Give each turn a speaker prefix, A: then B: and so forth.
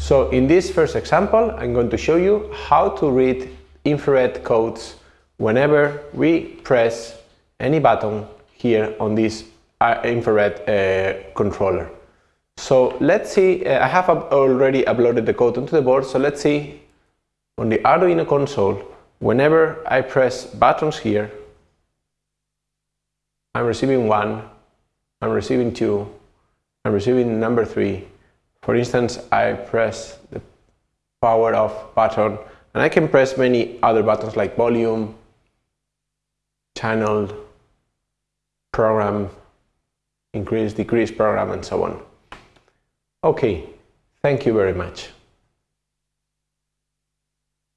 A: So in this first example, I'm going to show you how to read infrared codes whenever we press any button here on this uh, infrared uh, controller. So let's see, uh, I have already uploaded the code onto the board, so let's see on the Arduino console, whenever I press buttons here, I'm receiving one, I'm receiving two, I'm receiving number three. For instance, I press the power off button and I can press many other buttons like volume, channel, program, increase, decrease program and so on. Okay, thank you very much.